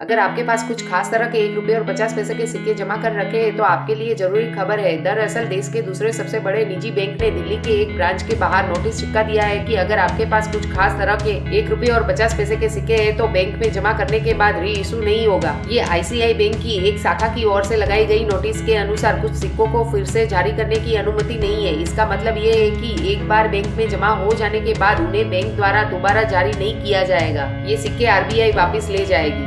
अगर आपके पास कुछ खास तरह के एक रुपए और पचास पैसे के सिक्के जमा कर रखे हैं तो आपके लिए ज़रूरी खबर है। दरअसल देश के दूसरे सबसे बड़े निजी बैंक ने दिल्ली के एक ब्रांच के बाहर नोटिस चिपका दिया है कि अगर आपके पास कुछ खास तरह के एक रुपए और पचास पैसे के सिक्के हैं तो बैंक में जमा करने के बाद री इशू नहीं होगा। ये आईसीआई बैंक की एक शाखा की ओर से लगाई गई नोटिस के अनुसार कुछ सिक्कों को फिर से जारी करने की अनुमति नहीं है। इसका मतलब ये है की एक बार बैंक में जमा हो जाने के बाद उन्हें बैंक द्वारा दोबारा जारी नहीं किया जाएगा। ये सिक्के आरबीआई वापिस ले जाएगी।